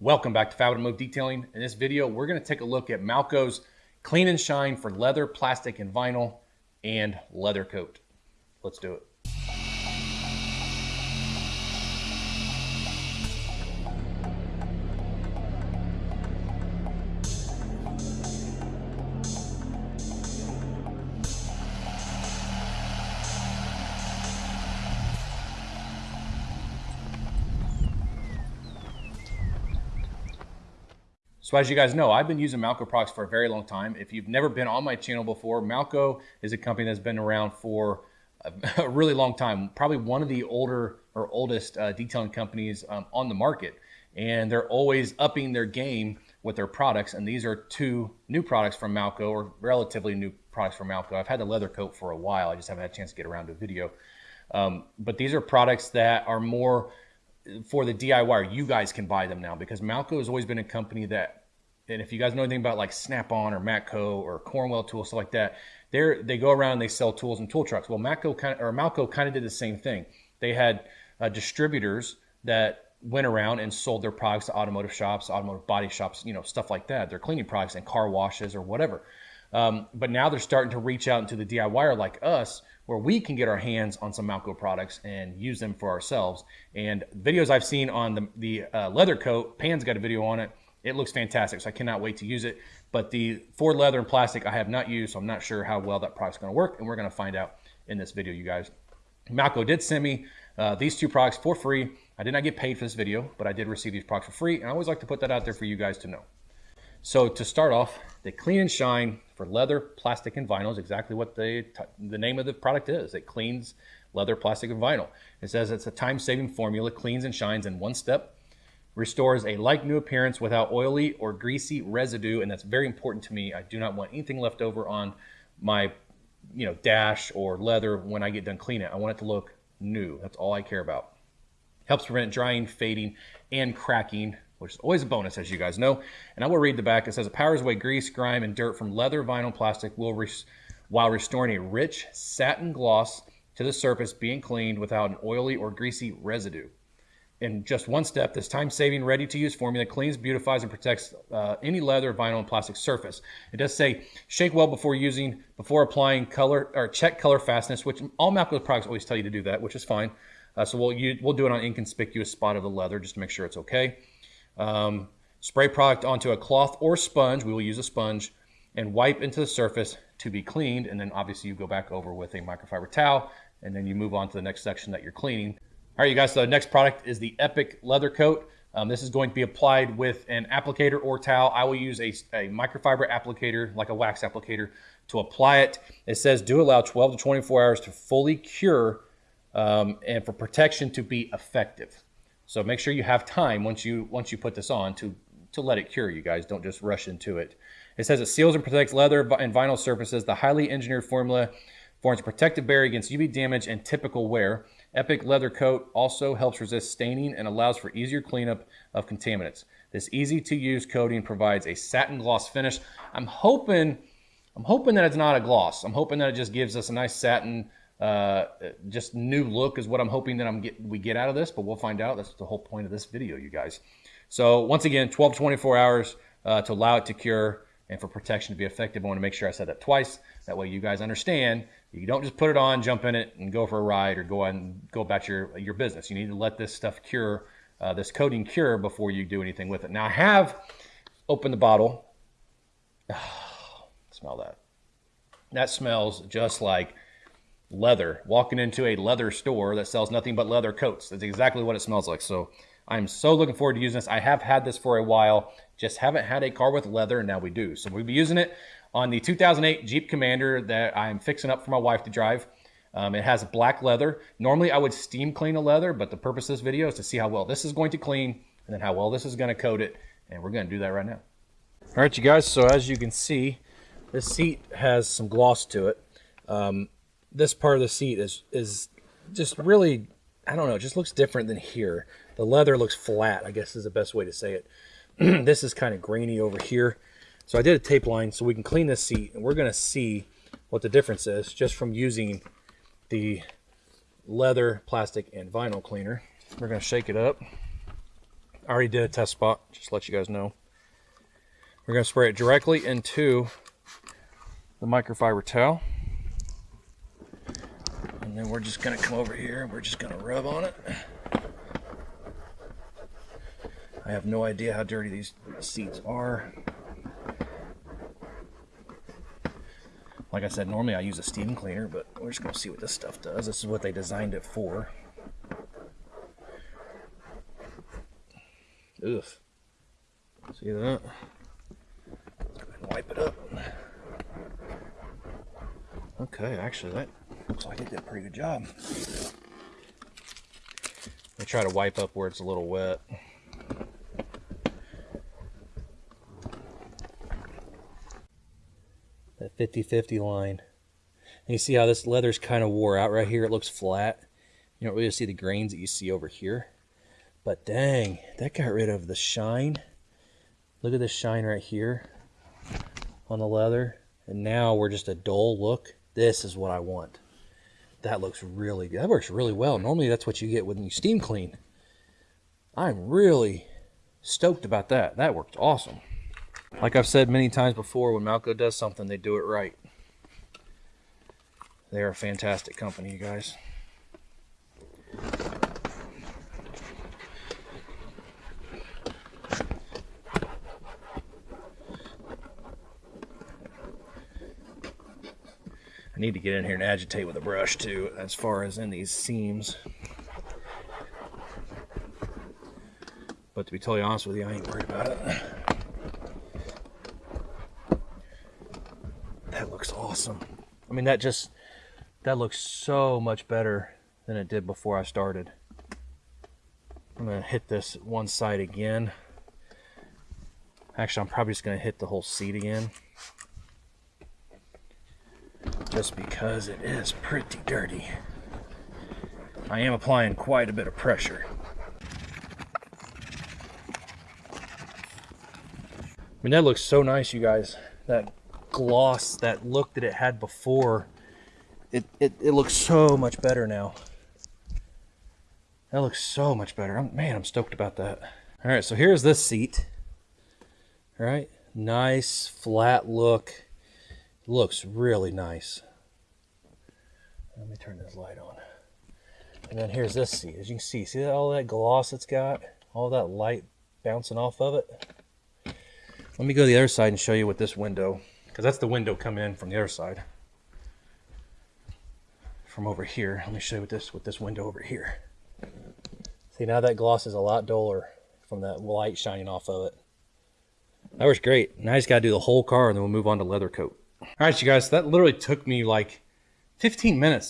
Welcome back to Fab Automotive Detailing. In this video, we're going to take a look at Malco's Clean and Shine for leather, plastic, and vinyl, and leather coat. Let's do it. So as you guys know, I've been using Malco products for a very long time. If you've never been on my channel before, Malco is a company that's been around for a, really long time. Probably one of the older or oldest uh, detailing companies um, on the market. And they're always upping their game with their products. And these are two new products from Malco or relatively new products from Malco. I've had the leather coat for a while. I just haven't had a chance to get around to a video. Um, but these are products that are more for the DIY. You guys can buy them now because Malco has always been a company that and if you guys know anything about like Snap-on or Matco or Cornwell tools, stuff like that, they they go around and they sell tools and tool trucks. Well, Matco kind of, or Malco kind of did the same thing. They had uh, distributors that went around and sold their products to automotive shops, automotive body shops, you know, stuff like that. Their cleaning products and car washes or whatever. Um, but now they're starting to reach out into the DIYer like us, where we can get our hands on some Malco products and use them for ourselves. And videos I've seen on the, the uh, leather coat, Pan's got a video on it it looks fantastic, so I cannot wait to use it. But the Ford leather and plastic I have not used, so I'm not sure how well that product's going to work, and we're going to find out in this video, you guys. Malco did send me uh, these two products for free. I did not get paid for this video, but I did receive these products for free, and I always like to put that out there for you guys to know. So to start off, the Clean and Shine for leather, plastic, and vinyl is exactly what the, the name of the product is. It cleans leather, plastic, and vinyl. It says it's a time-saving formula, cleans and shines in one step, restores a like new appearance without oily or greasy residue, and that's very important to me. I do not want anything left over on my you know dash or leather when I get done cleaning it. I want it to look new. That's all I care about. Helps prevent drying, fading, and cracking, which is always a bonus, as you guys know. And I will read the back. It says it powers away grease, grime, and dirt from leather, vinyl, plastic, while restoring a rich satin gloss to the surface being cleaned without an oily or greasy residue in just one step, this time-saving, ready-to-use formula cleans, beautifies, and protects uh, any leather, vinyl, and plastic surface. It does say shake well before using, before applying color, or check color fastness, which all Malco products always tell you to do that, which is fine. Uh, so we'll, we'll do it on inconspicuous spot of the leather just to make sure it's okay. Um, spray product onto a cloth or sponge. We will use a sponge and wipe into the surface to be cleaned. And then obviously you go back over with a microfiber towel and then you move on to the next section that you're cleaning. All right, you guys, so the next product is the Epic Leather Coat. Um, this is going to be applied with an applicator or towel. I will use a, a, microfiber applicator, like a wax applicator, to apply it. It says do allow 12 to 24 hours to fully cure um, and for protection to be effective. So make sure you have time once you once you put this on to, to let it cure, you guys. Don't just rush into it. It says it seals and protects leather and vinyl surfaces. The highly engineered formula forms a protective barrier against UV damage and typical wear. Epic Leather Coat also helps resist staining and allows for easier cleanup of contaminants. This easy to use coating provides a satin gloss finish. I'm hoping, I'm hoping that it's not a gloss. I'm hoping that it just gives us a nice satin, uh, just new look is what I'm hoping that I'm get, we get out of this, but we'll find out. That's the whole point of this video, you guys. So once again, 12 to 24 hours uh, to allow it to cure and for protection to be effective. I want to make sure I said that twice. That way you guys understand you don't just put it on, jump in it, and go for a ride or go and go about your your business. You need to let this stuff cure, uh, this coating cure before you do anything with it. Now I have opened the bottle. Smell that. That smells just like leather. Walking into a leather store that sells nothing but leather coats. That's exactly what it smells like. So I'm so looking forward to using this. I have had this for a while, just haven't had a car with leather, and now we do. So we'll be using it on the 2008 Jeep Commander that I'm fixing up for my wife to drive. Um, it has black leather. Normally I would steam clean a leather, but the purpose of this video is to see how well this is going to clean and then how well this is going to coat it. And we're going to do that right now. All right, you guys. So as you can see, this seat has some gloss to it. Um, this part of the seat is, is just really, I don't know, it just looks different than here. The leather looks flat, I guess is the best way to say it. this is kind of grainy over here. So I did a tape line so we can clean this seat and we're going to see what the difference is just from using the leather, plastic, and vinyl cleaner. We're going to shake it up. I already did a test spot, just to let you guys know. We're going to spray it directly into the microfiber towel. And then we're just going to come over here and we're just going to rub on it. I have no idea how dirty these seats are. Like I said, normally I use a steam cleaner, but we're just going to see what this stuff does. This is what they designed it for. Ugh. See that? Let's go ahead and wipe it up. Okay, actually that looks like it did a pretty good job. I try to wipe up where it's a little wet. 50-50 line. And you see how this leather's kind of wore out right here? It looks flat. You don't really see the grains that you see over here. But dang, that got rid of the shine. Look at this shine right here on the leather. And now we're just a dull look. This is what I want. That looks really good. That works really well. Normally that's what you get when you steam clean. I'm really stoked about that. That worked awesome. Like I've said many times before, when Malco does something, they do it right. They're a fantastic company, you guys. I need to get in here and agitate with a brush too, as far as in these seams. But to be totally honest with you, I ain't worried about it. That looks awesome. I mean, that just, that looks so much better than it did before I started. I'm gonna hit this one side again. Actually, I'm probably just gonna hit the whole seat again just because it is pretty dirty. I am applying quite a bit of pressure. I mean, that looks so nice, you guys. That gloss, that look that it had before, it, it, it looks so much better now. That looks so much better. I'm, man, I'm stoked about that. All right, so here's this seat. All right, nice flat look. Looks really nice. Let me turn this light on. And then here's this seat. As you can see, see all that gloss it's got? All that light bouncing off of it? Let me go to the other side and show you what this window, because that's the window coming in from the other side. From over here. Let me show you with this, with this window over here. See, now that gloss is a lot duller from that light shining off of it. That works great. Now I just got to do the whole car and then we'll move on to leather coat. All right, you guys, that literally took me like 15 minutes